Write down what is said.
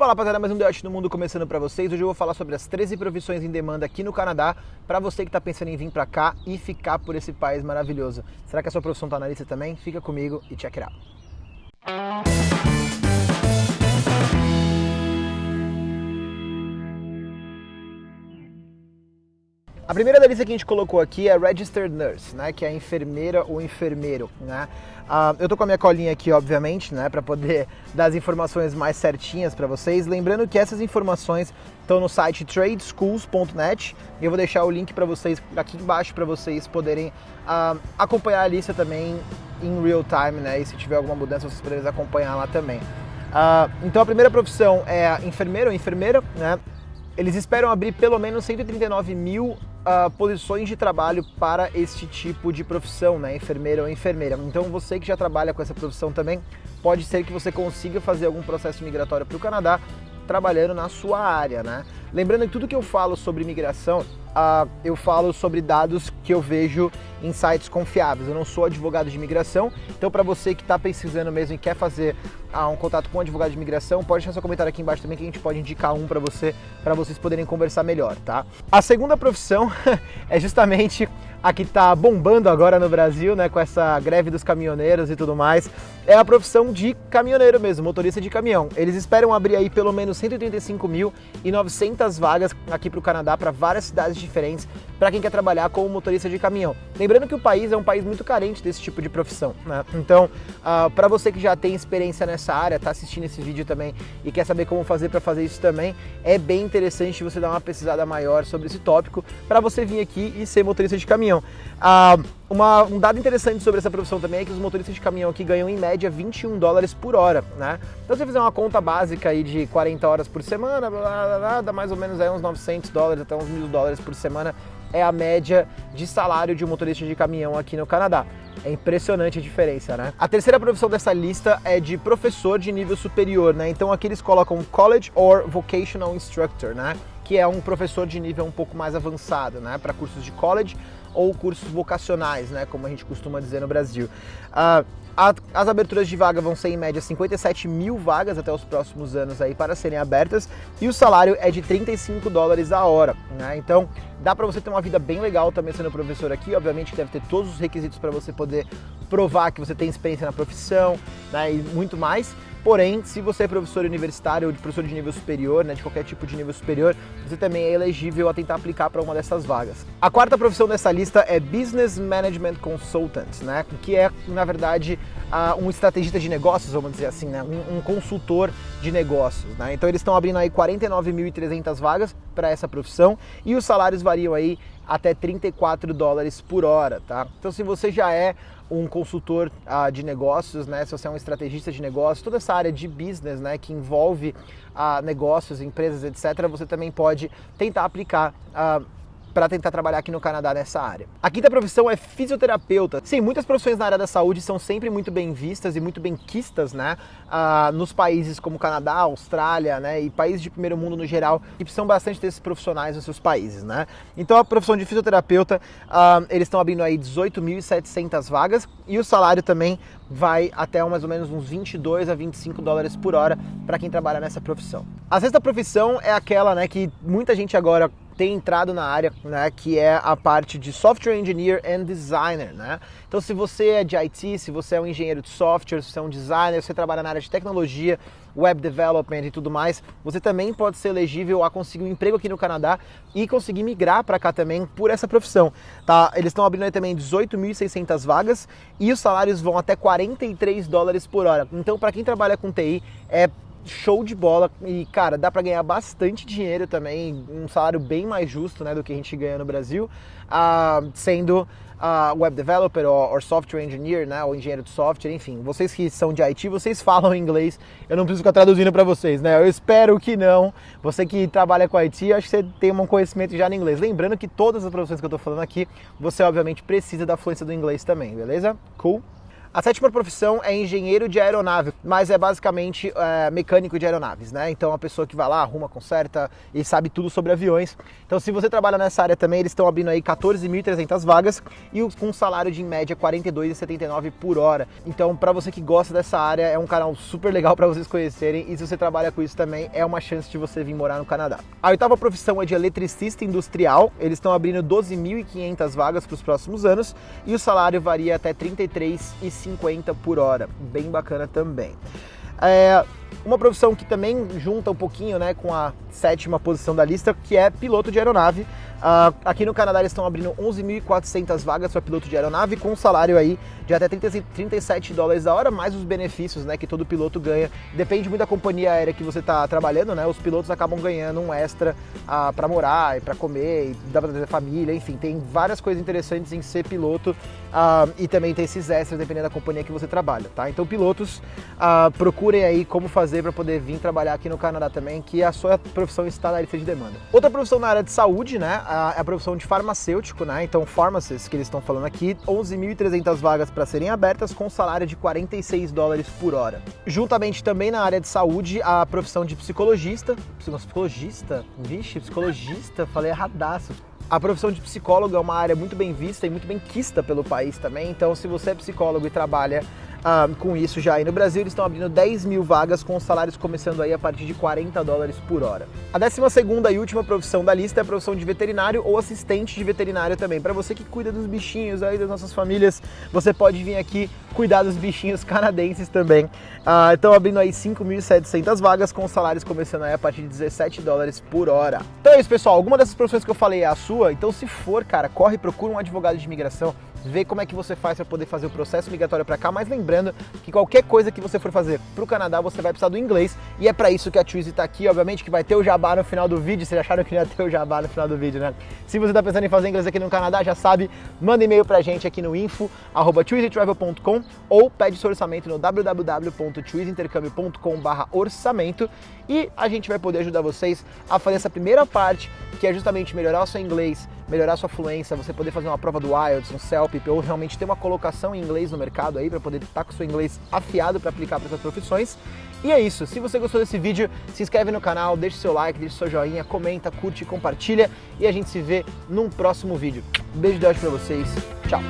Fala rapaziada, mais um Deote no Mundo começando para vocês. Hoje eu vou falar sobre as 13 profissões em demanda aqui no Canadá para você que está pensando em vir para cá e ficar por esse país maravilhoso. Será que a sua profissão está na lista também? Fica comigo e check it out. A primeira da lista que a gente colocou aqui é Registered Nurse, né, que é enfermeira ou enfermeiro, né? Uh, eu tô com a minha colinha aqui, obviamente, né, para poder dar as informações mais certinhas para vocês. Lembrando que essas informações estão no site tradeschools.net e eu vou deixar o link para vocês aqui embaixo para vocês poderem uh, acompanhar a lista também em real time, né? E se tiver alguma mudança, vocês poderem acompanhar lá também. Uh, então a primeira profissão é enfermeiro ou enfermeira, né? Eles esperam abrir pelo menos 139 mil uh, posições de trabalho para este tipo de profissão, né? Enfermeiro ou enfermeira. Então você que já trabalha com essa profissão também, pode ser que você consiga fazer algum processo migratório para o Canadá trabalhando na sua área, né? Lembrando que tudo que eu falo sobre migração, uh, eu falo sobre dados que eu vejo em sites confiáveis. Eu não sou advogado de imigração, então para você que está pesquisando mesmo e quer fazer uh, um contato com um advogado de imigração, pode deixar seu comentário aqui embaixo também que a gente pode indicar um para você, para vocês poderem conversar melhor, tá? A segunda profissão é justamente a que está bombando agora no Brasil, né, com essa greve dos caminhoneiros e tudo mais, é a profissão de caminhoneiro mesmo, motorista de caminhão. Eles esperam abrir aí pelo menos 135.900 vagas aqui para o Canadá, para várias cidades diferentes, para quem quer trabalhar como motorista de caminhão. Lembrando que o país é um país muito carente desse tipo de profissão, né? Então, uh, ah, para você que já tem experiência nessa área, está assistindo esse vídeo também e quer saber como fazer para fazer isso também, é bem interessante você dar uma pesquisada maior sobre esse tópico para você vir aqui e ser motorista de caminhão. Uh, uma, um dado interessante sobre essa profissão também é que os motoristas de caminhão aqui ganham em média 21 dólares por hora, né? Então se você fizer uma conta básica aí de 40 horas por semana, blá, blá, blá, dá mais ou menos aí uns 900 dólares até uns mil dólares por semana é a média de salário de um motorista de caminhão aqui no Canadá. É impressionante a diferença, né? A terceira profissão dessa lista é de professor de nível superior, né? Então aqui eles colocam College or Vocational Instructor, né? Que é um professor de nível um pouco mais avançado, né? Para cursos de college ou cursos vocacionais, né? Como a gente costuma dizer no Brasil. Uh, as aberturas de vaga vão ser em média 57 mil vagas até os próximos anos aí para serem abertas e o salário é de 35 dólares a hora, né? Então dá para você ter uma vida bem legal também sendo professor aqui, obviamente deve ter todos os requisitos para você poder provar que você tem experiência na profissão, né? E muito mais. Porém, se você é professor universitário ou de professor de nível superior, né, de qualquer tipo de nível superior, você também é elegível a tentar aplicar para uma dessas vagas. A quarta profissão dessa lista é Business Management Consultant, né, que é, na verdade, um estrategista de negócios, vamos dizer assim, né, um consultor de negócios. Né? Então eles estão abrindo aí 49.300 vagas para essa profissão e os salários variam aí até 34 dólares por hora, tá? Então se você já é um consultor uh, de negócios, né? Se você é um estrategista de negócios, toda essa área de business, né? Que envolve uh, negócios, empresas, etc. Você também pode tentar aplicar uh, para tentar trabalhar aqui no Canadá nessa área. A quinta profissão é fisioterapeuta. Sim, muitas profissões na área da saúde são sempre muito bem vistas e muito bem quistas, né? Uh, nos países como Canadá, Austrália, né? E países de primeiro mundo no geral, que precisam bastante desses profissionais nos seus países, né? Então a profissão de fisioterapeuta, uh, eles estão abrindo aí 18.700 vagas e o salário também vai até mais ou menos uns 22 a 25 dólares por hora para quem trabalha nessa profissão. A sexta profissão é aquela, né, que muita gente agora tem entrado na área, né, que é a parte de Software Engineer and Designer, né? Então, se você é de IT, se você é um engenheiro de software, se você é um designer, se você trabalha na área de tecnologia, web development e tudo mais, você também pode ser elegível a conseguir um emprego aqui no Canadá e conseguir migrar para cá também por essa profissão, tá? Eles estão abrindo aí também 18.600 vagas e os salários vão até 43 dólares por hora. Então, para quem trabalha com TI, é show de bola. E, cara, dá para ganhar bastante dinheiro também, um salário bem mais justo, né, do que a gente ganha no Brasil, uh, sendo uh, web developer ou, software engineer, né, ou engenheiro de software, enfim, vocês que são de IT, vocês falam inglês, eu não preciso ficar traduzindo para vocês, né, eu espero que não, você que trabalha com IT, acho que você tem um conhecimento já no inglês, lembrando que todas as profissões que eu tô falando aqui, você obviamente precisa da fluência do inglês também, beleza? Cool? A sétima profissão é engenheiro de aeronave, mas é basicamente é, mecânico de aeronaves, né? Então, a pessoa que vai lá, arruma, conserta e sabe tudo sobre aviões. Então, se você trabalha nessa área também, eles estão abrindo aí 14.300 vagas e com um salário de em média 42,79 por hora. Então, para você que gosta dessa área, é um canal super legal para vocês conhecerem e se você trabalha com isso também, é uma chance de você vir morar no Canadá. A oitava profissão é de eletricista industrial. Eles estão abrindo 12.500 vagas para os próximos anos e o salário varia até 33,50 50 por hora, bem bacana também. É, uma profissão que também junta um pouquinho né, com a sétima posição da lista, que é piloto de aeronave. Uh, aqui no Canadá eles estão abrindo 11.400 vagas para piloto de aeronave com um salário aí de até 30, 37 dólares a hora, mais os benefícios né, que todo piloto ganha. Depende muito da companhia aérea que você está trabalhando, né? Os pilotos acabam ganhando um extra uh, para morar e para comer, e dá para ter família, enfim, tem várias coisas interessantes em ser piloto uh, e também tem esses extras dependendo da companhia que você trabalha, tá? Então pilotos, procurem aí como fazer para poder vir trabalhar aqui no Canadá também, que a sua profissão está na lista de demanda. Outra profissão na área de saúde, né? A profissão de farmacêutico, né? Então, pharmacist, que eles estão falando aqui, 11.300 vagas para serem abertas com salário de 46 dólares por hora. Juntamente também na área de saúde, a profissão de psicologista. Psicologista? Vixe, psicologista, falei erradaço. A profissão de psicólogo é uma área muito bem vista e muito bem quista pelo país também, então se você é psicólogo e trabalha ah, com isso já aí no Brasil, eles estão abrindo 10 mil vagas com salários começando aí a partir de 40 dólares por hora. A 12 segunda e última profissão da lista é a profissão de veterinário ou assistente de veterinário também. Para você que cuida dos bichinhos aí das nossas famílias, você pode vir aqui cuidar dos bichinhos canadenses também. Ah, estão abrindo aí 5.700 vagas com salários começando aí a partir de 17 dólares por hora. Então é isso, pessoal. Alguma dessas profissões que eu falei é a sua? Então se for, cara, corre, procura um advogado de imigração ver como é que você faz para poder fazer o processo migratório para cá, mas lembrando que qualquer coisa que você for fazer para o Canadá, você vai precisar do inglês, e é para isso que a Twizy está aqui, obviamente que vai ter o jabá no final do vídeo, vocês acharam que ia ter o jabá no final do vídeo, né? Se você está pensando em fazer inglês aqui no Canadá, já sabe, manda e-mail para a gente aqui no info, arroba ou pede seu orçamento no www.twizyintercâmbio.com orçamento e a gente vai poder ajudar vocês a fazer essa primeira parte, que é justamente melhorar o seu inglês, melhorar sua fluência, você poder fazer uma prova do IELTS, um CELP, ou realmente ter uma colocação em inglês no mercado aí, para poder estar com o seu inglês afiado para aplicar para essas profissões. E é isso, se você gostou desse vídeo, se inscreve no canal, deixa seu like, deixa seu joinha, comenta, curte, compartilha e a gente se vê num próximo vídeo. beijo de hoje para vocês, tchau!